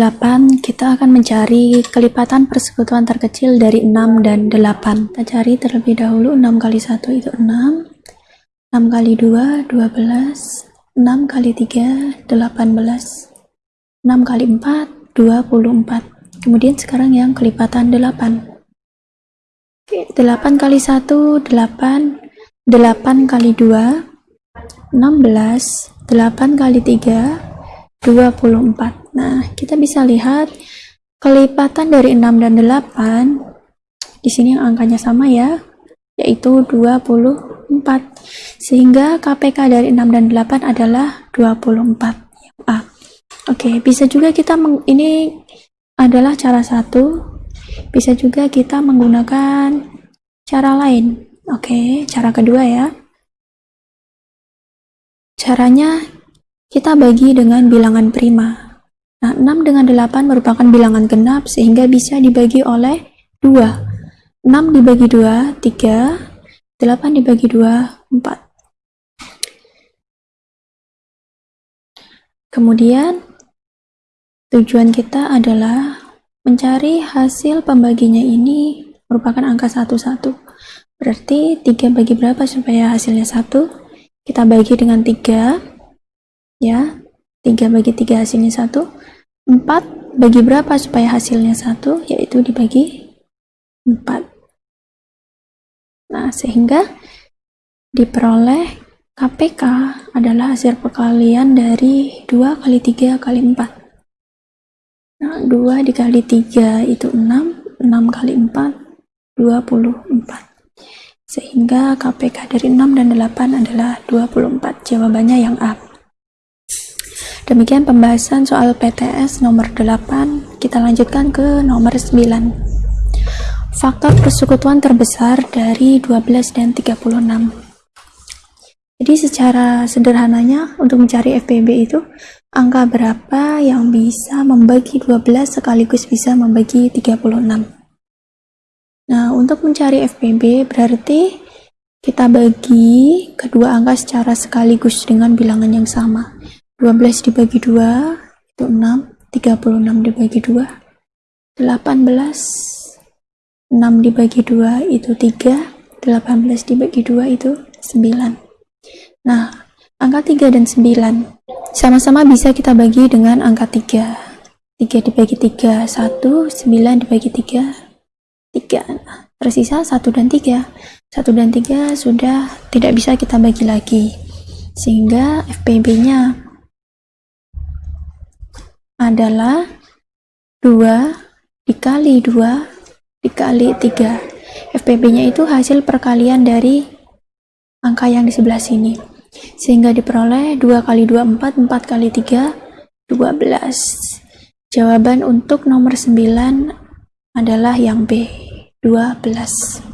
8 kita akan mencari kelipatan persekutuan terkecil dari 6 dan 8 kita cari terlebih dahulu 6 kali 1 itu 6 6 kali 2 12 6 kali 3 18 6 kali 4 24 kemudian sekarang yang kelipatan 8 Oke, 8 kali 1 8 8 kali 2 16 8 kali 3 24 nah kita bisa lihat kelipatan dari 6 dan 8 di sini yang angkanya sama ya yaitu 24 sehingga KPK dari 6 dan 8 adalah 24 A Oke. Bisa juga kita meng, ini adalah cara satu. Bisa juga kita menggunakan cara lain. Oke cara kedua ya. Caranya kita bagi dengan bilangan prima. Nah, 6 dengan 8 merupakan bilangan genap sehingga bisa dibagi oleh 2. 6 dibagi 2, 3. 8 dibagi 2, 4. Kemudian, tujuan kita adalah mencari hasil pembaginya ini merupakan angka 1-1. Berarti 3 bagi berapa supaya hasilnya 1? Kita bagi dengan 3 ya 3 bagi 3 hasilnya 1 4 bagi berapa supaya hasilnya 1 yaitu dibagi 4 nah sehingga diperoleh KPK adalah hasil perkalian dari 2 kali 3 kali 4 nah 2 dikali 3 itu 6 6 kali 4 24 sehingga KPK dari 6 dan 8 adalah 24 jawabannya yang A Demikian pembahasan soal PTS nomor 8. Kita lanjutkan ke nomor 9. Faktor persekutuan terbesar dari 12 dan 36. Jadi secara sederhananya untuk mencari FPB itu angka berapa yang bisa membagi 12 sekaligus bisa membagi 36. Nah, untuk mencari FPB berarti kita bagi kedua angka secara sekaligus dengan bilangan yang sama. 12 dibagi 2 itu 6 36 dibagi 2 18 6 dibagi 2 itu 3 18 dibagi 2 itu 9 nah angka 3 dan 9 sama-sama bisa kita bagi dengan angka 3 3 dibagi 3 1 9 dibagi 3 3 tersisa 1 dan 3 1 dan 3 sudah tidak bisa kita bagi lagi sehingga FPB nya adalah 2 dikali 2 dikali 3 FPB nya itu hasil perkalian dari angka yang di sebelah sini. Sehingga diperoleh 2 kali 2 4 4 kali 3 12 jawaban untuk nomor 9 adalah yang B 12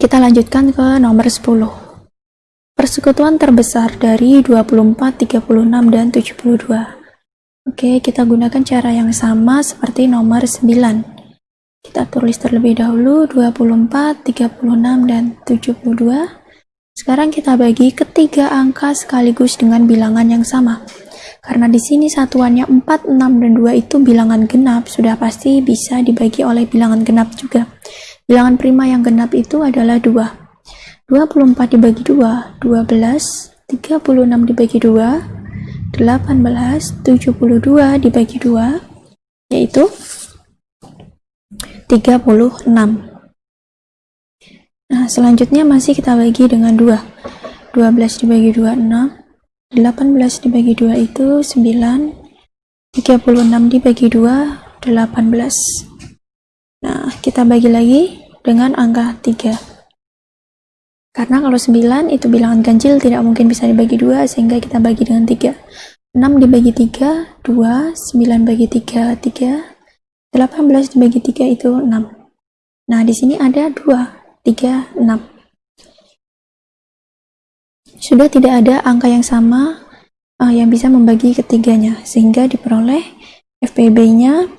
kita lanjutkan ke nomor 10 Persekutuan terbesar dari 24, 36, dan 72. Oke, kita gunakan cara yang sama seperti nomor 9. Kita tulis terlebih dahulu 24, 36, dan 72. Sekarang kita bagi ketiga angka sekaligus dengan bilangan yang sama. Karena di sini satuannya 4, 6, dan 2 itu bilangan genap, sudah pasti bisa dibagi oleh bilangan genap juga. Bilangan prima yang genap itu adalah 2. 24 dibagi 2, 12, 36 dibagi 2, 18, 72 dibagi 2, yaitu 36. Nah, selanjutnya masih kita bagi dengan 2. 12 dibagi 2, 6. 18 dibagi 2 itu 9. 36 dibagi 2, 18. Nah, kita bagi lagi dengan angka 3. Karena kalau 9 itu bilangan ganjil tidak mungkin bisa dibagi dua sehingga kita bagi dengan 3. 6 dibagi 3, 2, 9 bagi 3, 3, 18 dibagi 3 itu 6. Nah, di sini ada 2, 3, 6. Sudah tidak ada angka yang sama uh, yang bisa membagi ketiganya, sehingga diperoleh FPB-nya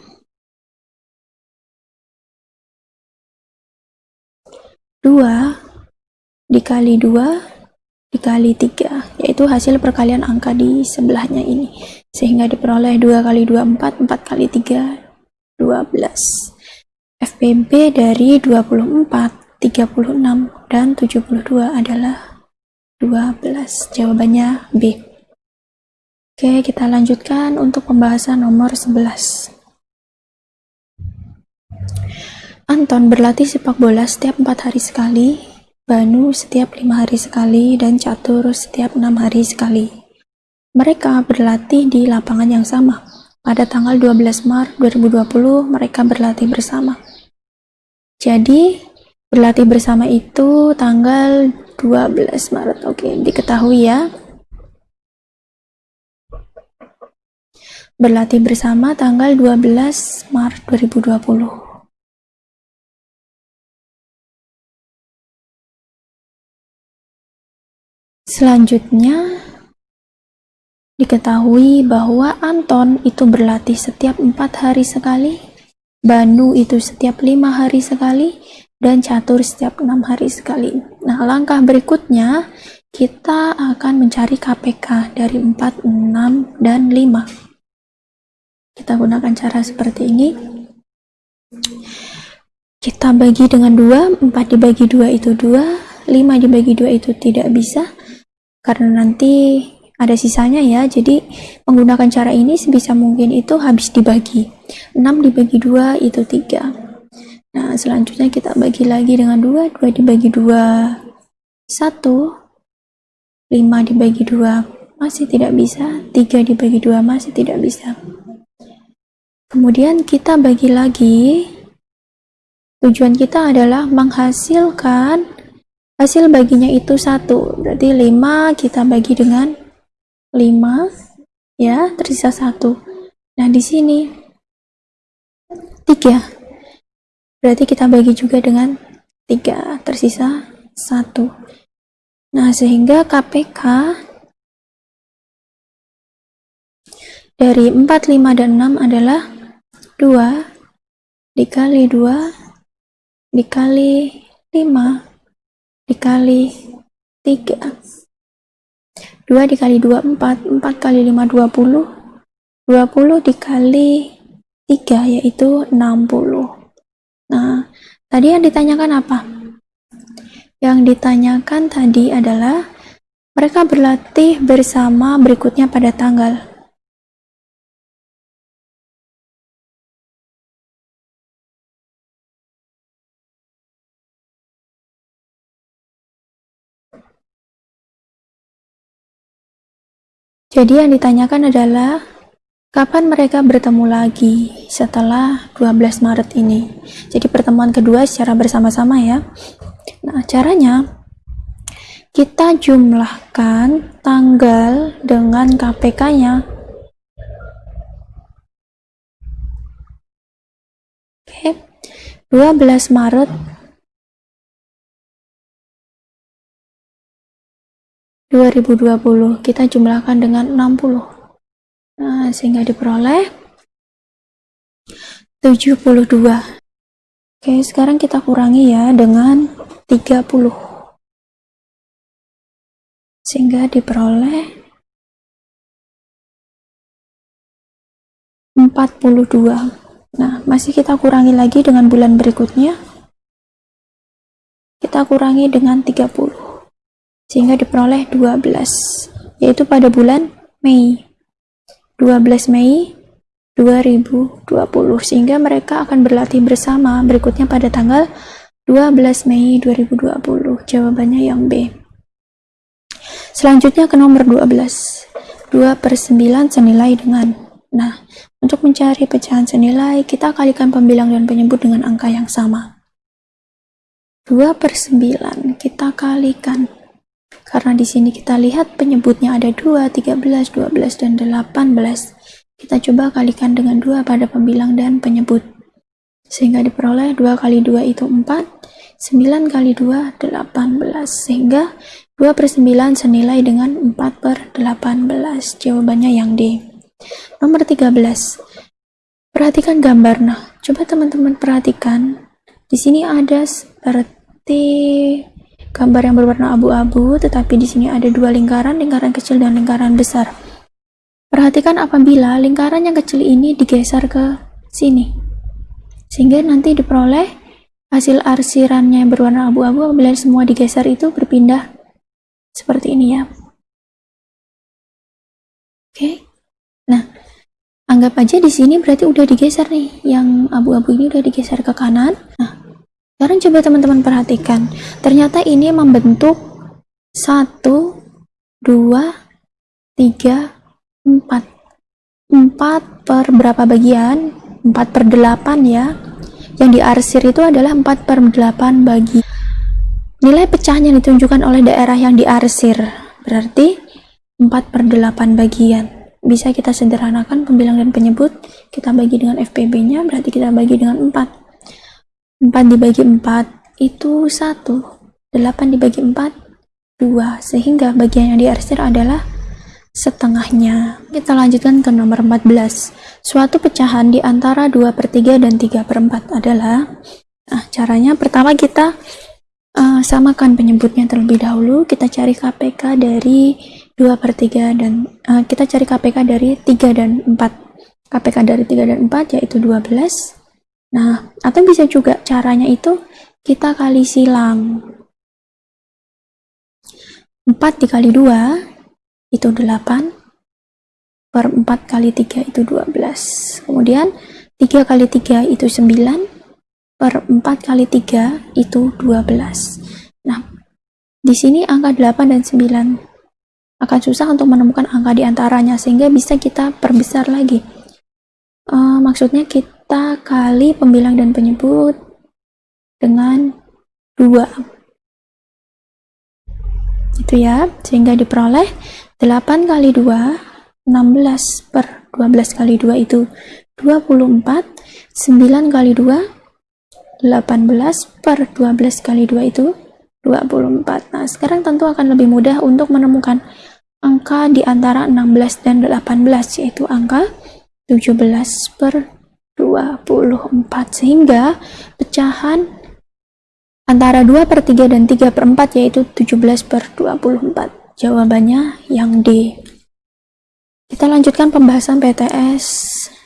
dua dikali 2 dikali 3 yaitu hasil perkalian angka di sebelahnya ini. Sehingga diperoleh 2 kali 2 4 4 kali 3 12 FPB dari 24 36 dan 72 adalah 12 jawabannya B. Oke kita lanjutkan untuk pembahasan nomor 11 Anton berlatih sepak bola setiap empat hari sekali, Banu setiap lima hari sekali, dan Catur setiap enam hari sekali. Mereka berlatih di lapangan yang sama. Pada tanggal 12 Maret 2020, mereka berlatih bersama. Jadi, berlatih bersama itu tanggal 12 Maret. Oke, diketahui ya. Berlatih bersama tanggal 12 Maret 2020. Selanjutnya, diketahui bahwa Anton itu berlatih setiap empat hari sekali, Banu itu setiap lima hari sekali, dan Catur setiap enam hari sekali. Nah, langkah berikutnya kita akan mencari KPK dari 4, 6, dan 5. Kita gunakan cara seperti ini. Kita bagi dengan 2, 4 dibagi 2 itu 2, 5 dibagi 2 itu tidak bisa, karena nanti ada sisanya ya jadi menggunakan cara ini sebisa mungkin itu habis dibagi. 6 dibagi 2 itu 3 nah selanjutnya kita bagi lagi dengan 2 2 dibagi 2 1 5 dibagi 2 masih tidak bisa. 3 dibagi 2 masih tidak bisa. Kemudian kita bagi lagi. Tujuan kita adalah menghasilkan hasil baginya itu satu. Berarti 5 kita bagi dengan 5 ya tersisa satu. Nah di sini 3 berarti kita bagi juga dengan 3 tersisa satu. Nah sehingga KPK dari 4, 5, dan 6 adalah 2 dikali 2 dikali 5 dikali 3 2 dikali 2 4 4 kali 5 20 20 dikali 3 yaitu 60 nah tadi yang ditanyakan apa? Yang ditanyakan tadi adalah mereka berlatih bersama berikutnya pada tanggal Jadi yang ditanyakan adalah kapan mereka bertemu lagi setelah 12 Maret ini. Jadi pertemuan kedua secara bersama-sama ya. Nah, caranya kita jumlahkan tanggal dengan KPK-nya. Oke. 12 Maret 2020 kita jumlahkan dengan 60 nah sehingga diperoleh 72 oke sekarang kita kurangi ya dengan 30 sehingga diperoleh 42 nah masih kita kurangi lagi dengan bulan berikutnya. Kita kurangi dengan 30 sehingga diperoleh 12 yaitu pada bulan Mei. 12 Mei 2020 sehingga mereka akan berlatih bersama. Berikutnya pada tanggal 12 Mei 2020 jawabannya yang B. Selanjutnya ke nomor 12 2 per 9 senilai dengan nah untuk mencari pecahan senilai kita kalikan pembilang dan penyebut dengan angka yang sama. 2 per 9 kita kalikan karena di sini kita lihat penyebutnya ada 2, 13, 12, dan 18. Kita coba kalikan dengan 2 pada pembilang dan penyebut. Sehingga diperoleh 2 kali 2 itu 4, 9 kali 2, 18. Sehingga 2 per 9 senilai dengan 4 per 18. Jawabannya yang D. Nomor 13. Perhatikan gambar. Nah, coba teman-teman perhatikan. Di sini ada seperti gambar yang berwarna abu-abu, tetapi di sini ada dua lingkaran, lingkaran kecil dan lingkaran besar. Perhatikan apabila lingkaran yang kecil ini digeser ke sini, sehingga nanti diperoleh hasil arsirannya yang berwarna abu-abu apabila semua digeser itu berpindah seperti ini ya. Oke. Nah, anggap aja di sini berarti udah digeser nih, yang abu-abu ini udah digeser ke kanan. Nah, sekarang coba teman-teman perhatikan, ternyata ini membentuk satu, dua, tiga, empat. Empat per berapa bagian? Empat per delapan ya. Yang diarsir itu adalah empat per delapan bagi. Nilai pecahnya ditunjukkan oleh daerah yang diarsir. Berarti 4 per 8 bagian bisa kita sederhanakan pembilang dan penyebut kita bagi dengan FPB nya berarti kita bagi dengan 4 4 dibagi 4 itu 1 8 dibagi 4 2 sehingga bagian yang diarsir adalah setengahnya. Kita lanjutkan ke nomor 14 suatu pecahan di antara 2 per 3 dan 3 per 4 adalah nah caranya pertama kita uh, samakan penyebutnya terlebih dahulu. Kita cari KPK dari 2 per 3 dan uh, kita cari KPK dari 3 dan 4 KPK dari 3 dan 4 yaitu 12 nah atau bisa juga caranya itu kita kali silang. 4 dikali 2 itu 8 per 4 kali 3 itu 12 kemudian 3 kali 3 itu 9 per 4 kali 3 itu 12 nah di sini angka 8 dan 9 akan susah untuk menemukan angka di antaranya sehingga bisa kita perbesar lagi. Uh, maksudnya kita kali pembilang dan penyebut dengan dua. Itu ya sehingga diperoleh 8 kali 2 16 per 12 kali 2 itu 24 9 kali 2 18 per 12 kali 2 itu 24 nah sekarang tentu akan lebih mudah untuk menemukan angka di antara 16 dan 18 yaitu angka 17 per 24 sehingga pecahan antara 2 per 3 dan 3 per 4 yaitu 17 per 24 jawabannya yang D. Kita lanjutkan pembahasan PTS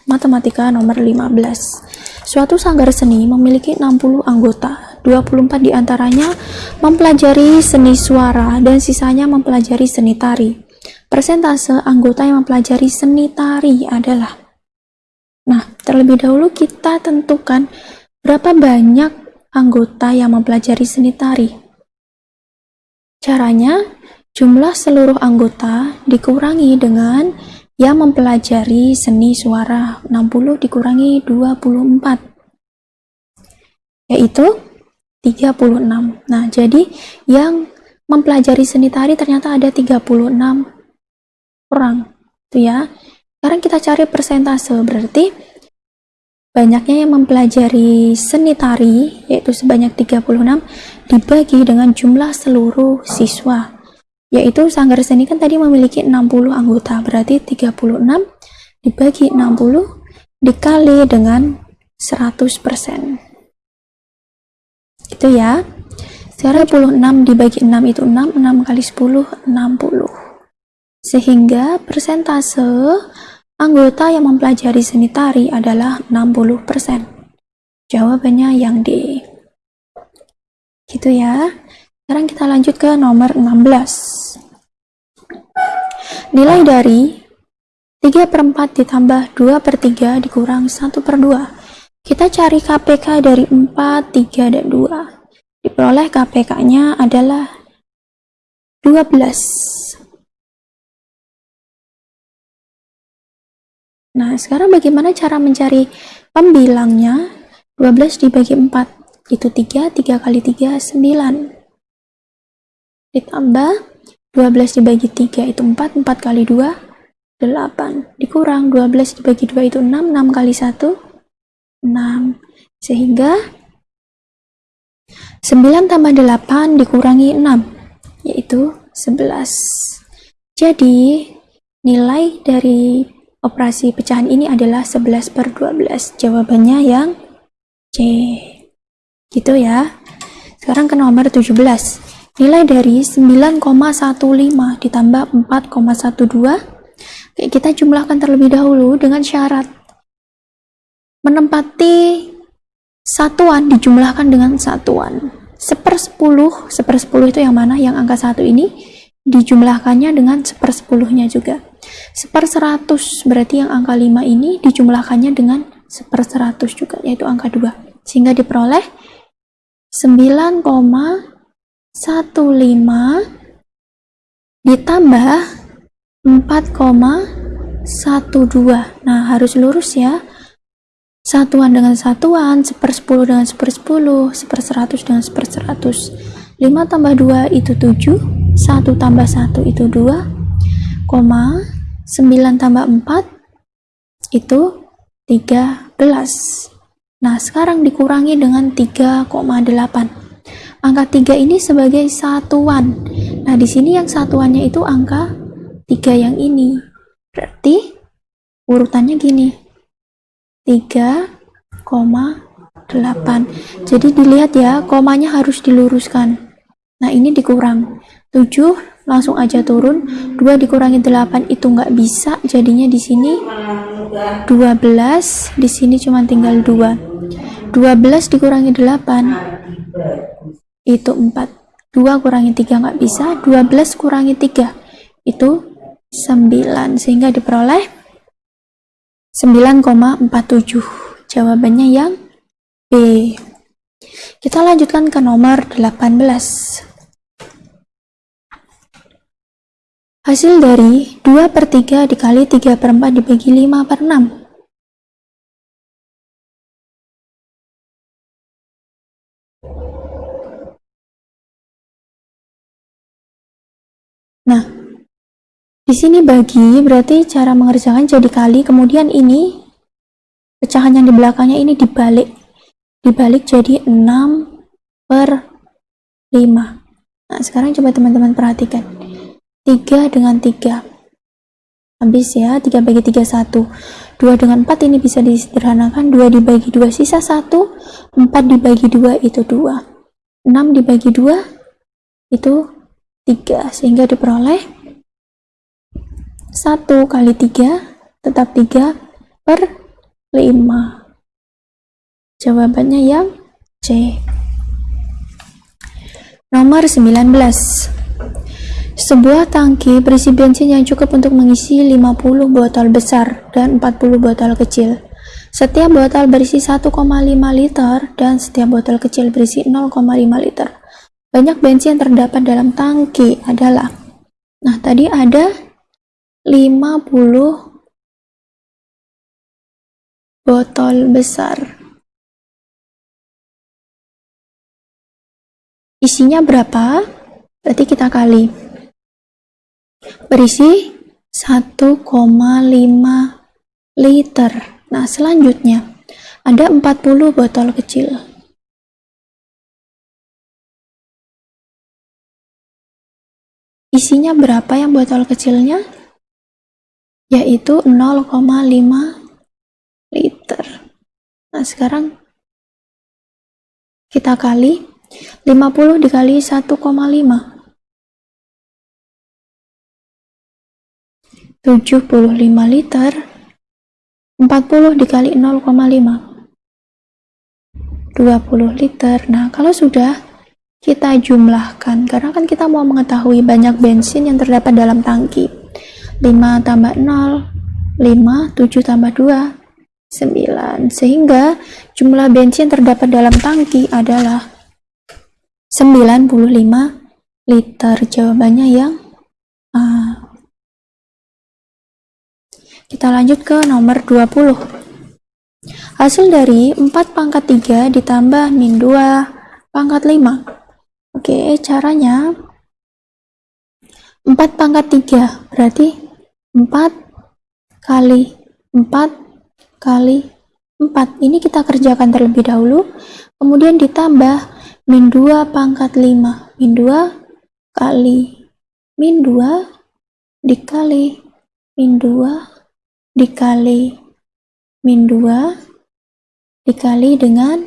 matematika nomor 15 suatu sanggar seni memiliki 60 anggota. 24 di antaranya mempelajari seni suara dan sisanya mempelajari seni tari. Persentase anggota yang mempelajari seni tari adalah Nah, terlebih dahulu kita tentukan berapa banyak anggota yang mempelajari seni tari. Caranya, jumlah seluruh anggota dikurangi dengan yang mempelajari seni suara 60 dikurangi 24 yaitu 36. Nah, jadi yang mempelajari seni tari ternyata ada 36 orang. Itu ya. Sekarang kita cari persentase, berarti banyaknya yang mempelajari seni tari yaitu sebanyak 36 dibagi dengan jumlah seluruh siswa. Yaitu sanggar seni kan tadi memiliki 60 anggota, berarti 36 dibagi 60 dikali dengan 100% itu ya. Sekarang 26 dibagi 6 itu 6 6 kali 10 60 sehingga persentase anggota yang mempelajari seni tari adalah 60% jawabannya yang D. Gitu ya. Sekarang kita lanjut ke nomor 16 nilai dari 3 per 4 ditambah 2 per 3 dikurang 1 per 2 kita cari KPK dari 4, 3, dan 2. Diperoleh KPK-nya adalah 12. Nah, sekarang bagaimana cara mencari pembilangnya? 12 dibagi 4, itu 3, 3 kali 3, 9. Ditambah 12 dibagi 3 itu 4, 4 kali 2, 8. Dikurang 12 dibagi 2 itu 6, 6 kali 1, 6 sehingga 9 tambah 8 dikurangi 6 yaitu 11 jadi nilai dari operasi pecahan ini adalah 11 per 12 jawabannya yang C. Gitu ya. Sekarang ke nomor 17 nilai dari 9,15 ditambah 4,12 kita jumlahkan terlebih dahulu dengan syarat menempati satuan dijumlahkan dengan satuan. Sepersepuluh sepersepuluh itu yang mana? Yang angka satu ini dijumlahkannya dengan sepersepuluhnya juga. Seperseratus berarti yang angka 5 ini dijumlahkannya dengan seperseratus juga yaitu angka 2 sehingga diperoleh 9,15 ditambah 4,12 nah harus lurus ya. Satuan dengan satuan sepersepuluh dengan sepersepuluh seperseratus dengan seperseratus. 5 tambah 2 itu 7 1 tambah 1 itu 2 koma 9 tambah 4 itu 13 nah sekarang dikurangi dengan 3,8 angka 3 ini sebagai satuan. Nah di sini yang satuannya itu angka 3 yang ini. Berarti urutannya gini 3,8 jadi dilihat ya komanya harus diluruskan. Nah ini dikurang 7 langsung aja turun. 2 dikurangi 8 itu nggak bisa jadinya di sini. 12 di sini cuma tinggal 2 12 dikurangi 8 itu 4 2 kurangi 3 nggak bisa 12 kurangi 3 itu 9 sehingga diperoleh 9,47 jawabannya yang B. Kita lanjutkan ke nomor 18 hasil dari 2 per 3 dikali 3 per 4 dibagi 5 per 6 Nah, di sini bagi berarti cara mengerjakan jadi kali, kemudian ini pecahan yang di belakangnya ini dibalik. Dibalik jadi 6 per 5. Nah, sekarang coba teman-teman perhatikan. 3 dengan 3. Habis ya, 3 bagi 3, 1. 2 dengan 4 ini bisa disederhanakan. 2 dibagi 2, sisa 1. 4 dibagi 2 itu 2. 6 dibagi 2 itu 3. Sehingga diperoleh 1 kali 3 tetap 3 per 5 jawabannya yang C nomor 19 sebuah tangki berisi bensin yang cukup untuk mengisi 50 botol besar dan 40 botol kecil setiap botol berisi 1,5 liter dan setiap botol kecil berisi 0,5 liter banyak bensin yang terdapat dalam tangki adalah nah tadi ada 50 botol besar. Isinya berapa? Berarti kita kali. Berisi 1,5 liter. Nah, selanjutnya ada 40 botol kecil. Isinya berapa yang botol kecilnya? yaitu 0,5 liter. Nah, sekarang kita kali 50 dikali 1,5 75 liter 40 dikali 0,5 20 liter. Nah kalau sudah kita jumlahkan karena kan kita mau mengetahui banyak bensin yang terdapat dalam tangki. 5 tambah 0 5 7 tambah 2 9 sehingga jumlah bensin terdapat dalam tangki adalah 95 liter. Jawabannya yang A kita lanjut ke nomor 20 hasil dari 4 pangkat 3 ditambah min 2 pangkat 5 oke caranya 4 pangkat 3 berarti 4 kali 4 kali 4 ini kita kerjakan terlebih dahulu kemudian ditambah min 2 pangkat 5 min 2 kali min 2 dikali min 2 dikali min 2 dikali dengan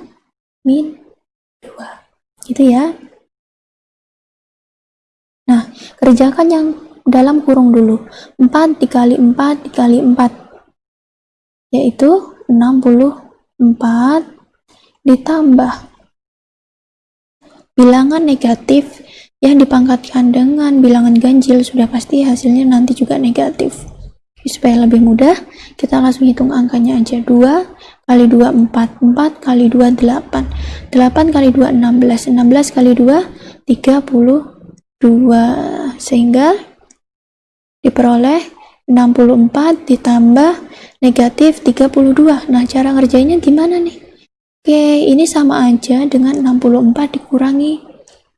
min 2 gitu ya. Nah, kerjakan yang dalam kurung dulu. 4 dikali 4 dikali 4 yaitu 64 ditambah bilangan negatif yang dipangkatkan dengan bilangan ganjil sudah pasti hasilnya nanti juga negatif supaya lebih mudah kita langsung hitung angkanya aja. 2 kali 2 4 4 kali 2 8 8 kali 2 16 16 kali 2 32 sehingga diperoleh 64 ditambah negatif 32 nah cara ngerjainnya gimana nih? Oke ini sama aja dengan 64 dikurangi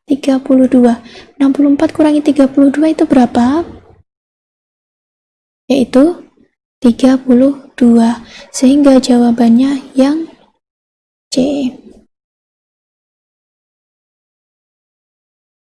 32 64 kurangi 32 itu berapa? Yaitu 32 sehingga jawabannya yang C